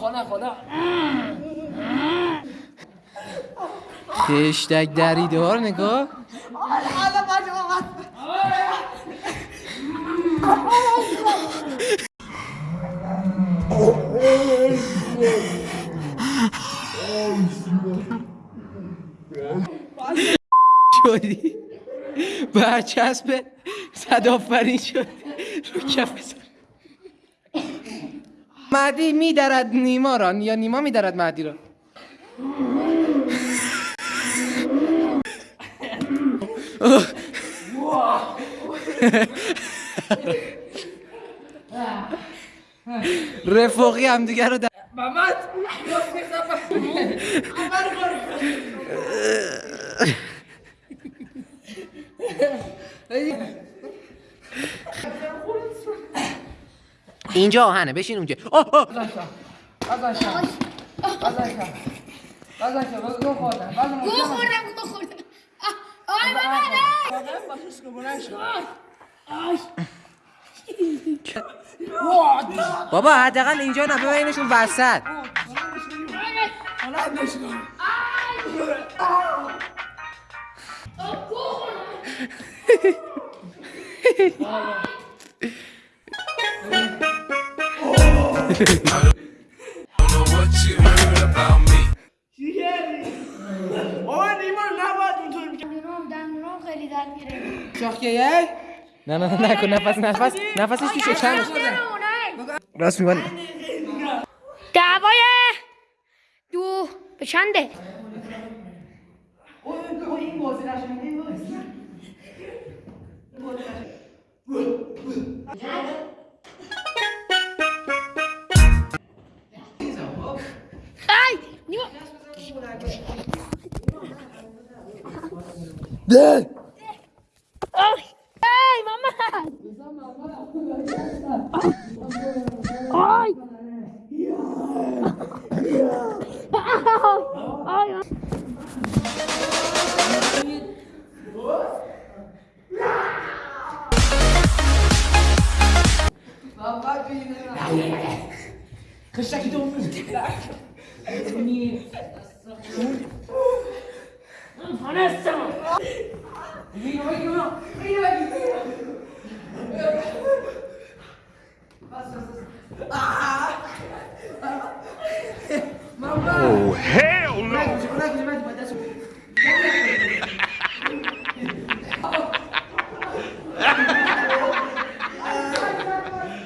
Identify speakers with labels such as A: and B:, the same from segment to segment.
A: خانه خانه
B: خشتک دریدار نگاه شدی به صدافرین شد رو کف مهدی میدرد نیما را یا نیما میدرد مهدی را رفاقی همدیگه رو اینجا آهنه بشین اونجا بابا حداقل اینجا نه ببینشون وسط نه نه نه کن نفس نفس نفسش راست میگن
C: دعوای دو به چنده Deh! Oh! Hey, Mama! Oi! Oi! Papa, tu
A: es là. Que chaque don vous déclare. Vanessa! Ah.
D: Oh, hell no.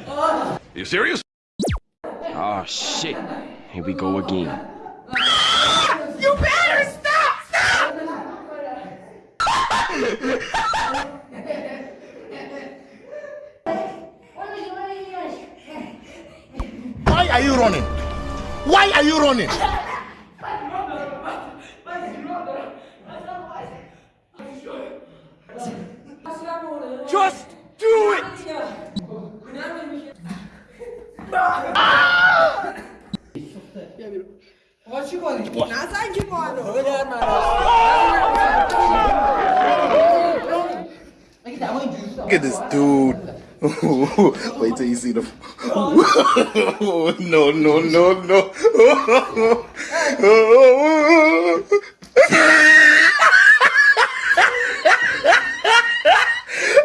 D: Are you serious? Oh shit. Here we go again.
E: you Why are you running? Why are you running?
D: Just do it!
A: What you calling? Nasaan ki mo
E: Look at this dude. Wait till you see the. no, no, no, no.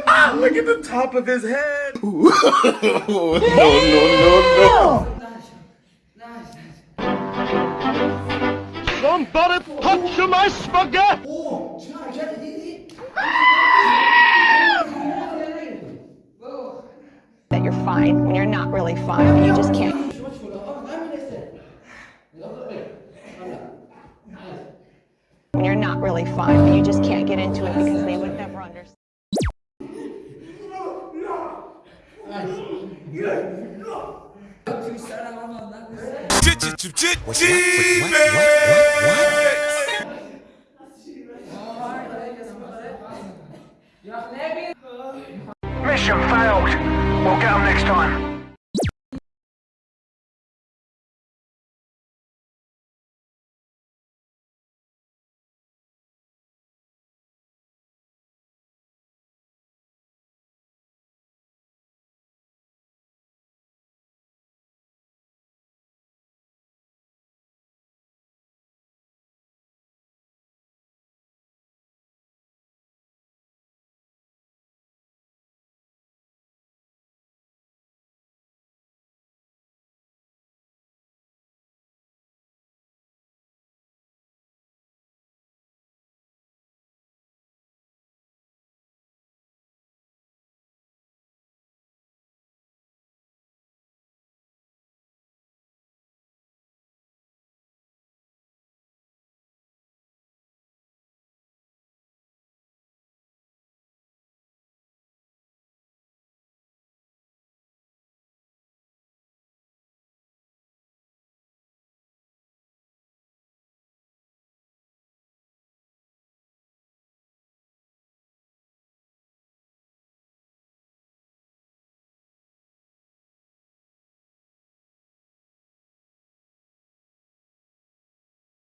E: ah, look at the top of his head. no, no, no, no.
D: Somebody touch my spaghetti!
F: Oh, fine when you're not really fine. You just can't. When you're not really fine, you just can't get into it because they would never understand.
G: What, what, what, what, what, what?